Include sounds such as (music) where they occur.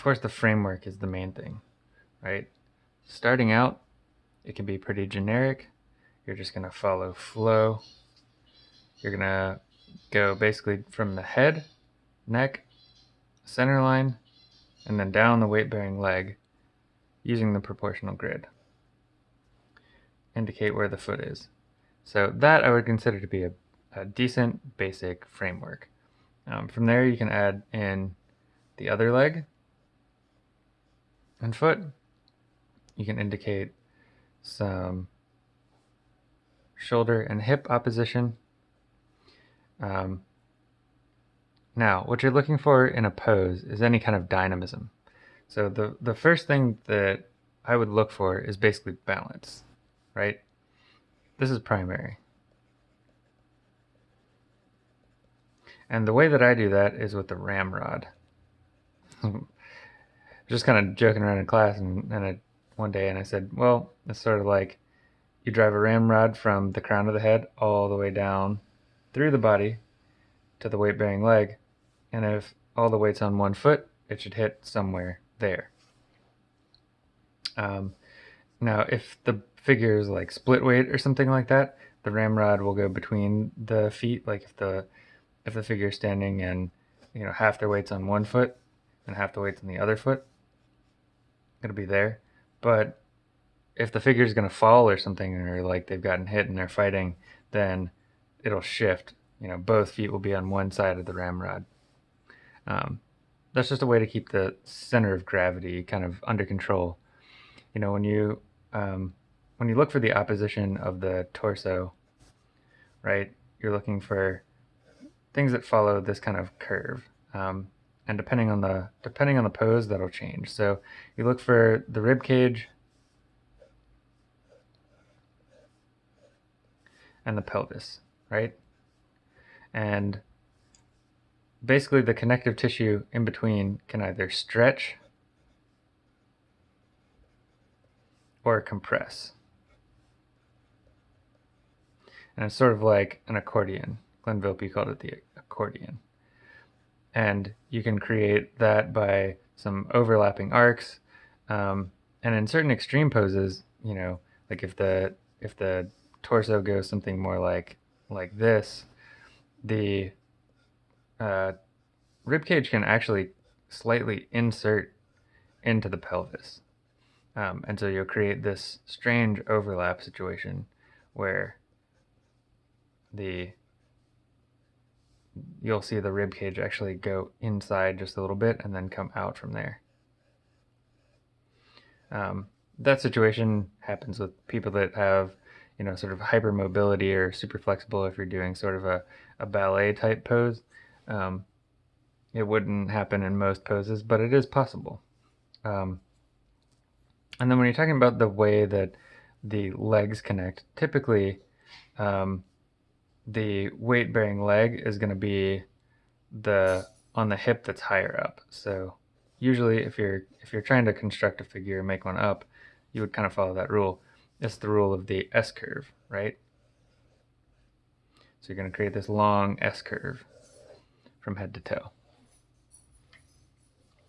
of course, the framework is the main thing, right? Starting out, it can be pretty generic. You're just going to follow flow. You're going to go basically from the head, neck, center line, and then down the weight-bearing leg using the proportional grid. Indicate where the foot is. So that I would consider to be a, a decent basic framework. Um, from there you can add in the other leg and foot. You can indicate some shoulder and hip opposition. Um, now, what you're looking for in a pose is any kind of dynamism. So the, the first thing that I would look for is basically balance, right? This is primary. And the way that I do that is with the ramrod. (laughs) Just kind of joking around in class and, and I, one day and I said, well, it's sort of like you drive a ramrod from the crown of the head all the way down through the body to the weight bearing leg. And if all the weight's on one foot, it should hit somewhere there. Um, now, if the figure is like split weight or something like that, the ramrod will go between the feet. Like if the if the figure is standing and you know half their weight's on one foot and half the weight's on the other foot, it'll be there. But if the figure is going to fall or something, or like they've gotten hit and they're fighting, then it'll shift. You know, both feet will be on one side of the ramrod. Um, that's just a way to keep the center of gravity kind of under control. You know, when you um, when you look for the opposition of the torso, right, you're looking for things that follow this kind of curve. Um, and depending on the depending on the pose, that'll change. So you look for the rib cage and the pelvis, right? And basically the connective tissue in between can either stretch or compress. And it's sort of like an accordion. Glenn Vilppu called it the accordion. And you can create that by some overlapping arcs. Um, and in certain extreme poses, you know, like if the if the torso goes something more like like this, the uh, rib cage can actually slightly insert into the pelvis. Um, and so you'll create this strange overlap situation where the you'll see the rib cage actually go inside just a little bit and then come out from there. Um, that situation happens with people that have, you know, sort of hypermobility or super flexible if you're doing sort of a, a ballet type pose. Um, it wouldn't happen in most poses, but it is possible. Um, and then when you're talking about the way that the legs connect, typically um, the weight bearing leg is going to be the on the hip that's higher up. So usually if you're if you're trying to construct a figure and make one up, you would kind of follow that rule. It's the rule of the S curve, right? So you're going to create this long S curve from head to toe.